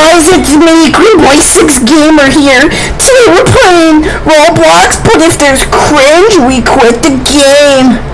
guys, it's me, Greenboy6 Gamer here. Today we're playing Roblox, but if there's cringe, we quit the game.